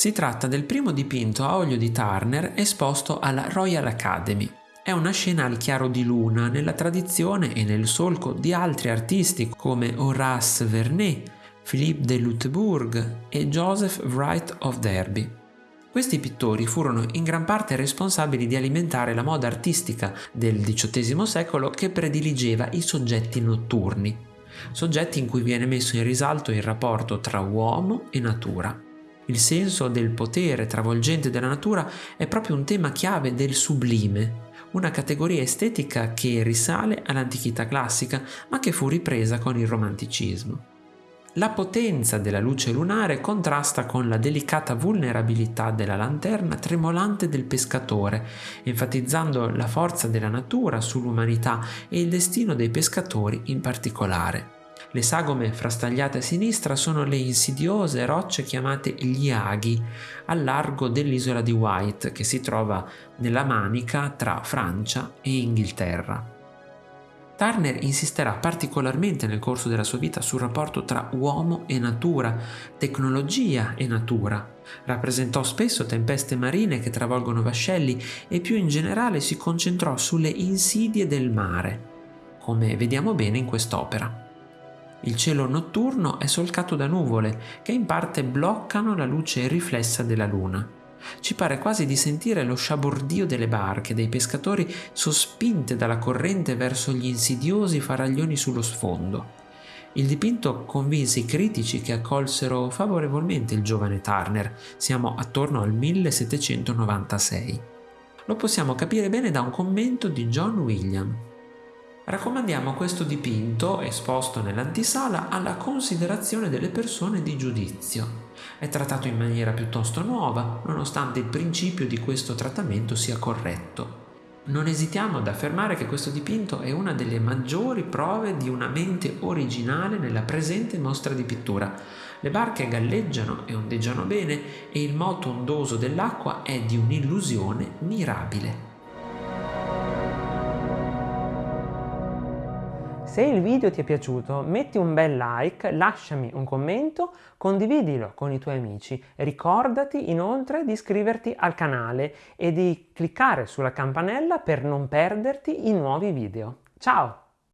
Si tratta del primo dipinto a olio di Turner esposto alla Royal Academy. È una scena al chiaro di luna nella tradizione e nel solco di altri artisti come Horace Vernet, Philippe de Lutebourg e Joseph Wright of Derby. Questi pittori furono in gran parte responsabili di alimentare la moda artistica del XVIII secolo che prediligeva i soggetti notturni, soggetti in cui viene messo in risalto il rapporto tra uomo e natura. Il senso del potere travolgente della natura è proprio un tema chiave del sublime, una categoria estetica che risale all'antichità classica ma che fu ripresa con il romanticismo. La potenza della luce lunare contrasta con la delicata vulnerabilità della lanterna tremolante del pescatore, enfatizzando la forza della natura sull'umanità e il destino dei pescatori in particolare. Le sagome frastagliate a sinistra sono le insidiose rocce chiamate gli aghi, al largo dell'isola di White, che si trova nella manica tra Francia e Inghilterra. Turner insisterà particolarmente nel corso della sua vita sul rapporto tra uomo e natura, tecnologia e natura. Rappresentò spesso tempeste marine che travolgono vascelli e più in generale si concentrò sulle insidie del mare, come vediamo bene in quest'opera. Il cielo notturno è solcato da nuvole che in parte bloccano la luce riflessa della luna. Ci pare quasi di sentire lo sciabordio delle barche, dei pescatori sospinte dalla corrente verso gli insidiosi faraglioni sullo sfondo. Il dipinto convinse i critici che accolsero favorevolmente il giovane Turner, siamo attorno al 1796. Lo possiamo capire bene da un commento di John William, Raccomandiamo questo dipinto, esposto nell'antisala, alla considerazione delle persone di giudizio. È trattato in maniera piuttosto nuova, nonostante il principio di questo trattamento sia corretto. Non esitiamo ad affermare che questo dipinto è una delle maggiori prove di una mente originale nella presente mostra di pittura. Le barche galleggiano e ondeggiano bene e il moto ondoso dell'acqua è di un'illusione mirabile. Se il video ti è piaciuto metti un bel like, lasciami un commento, condividilo con i tuoi amici. Ricordati inoltre di iscriverti al canale e di cliccare sulla campanella per non perderti i nuovi video. Ciao!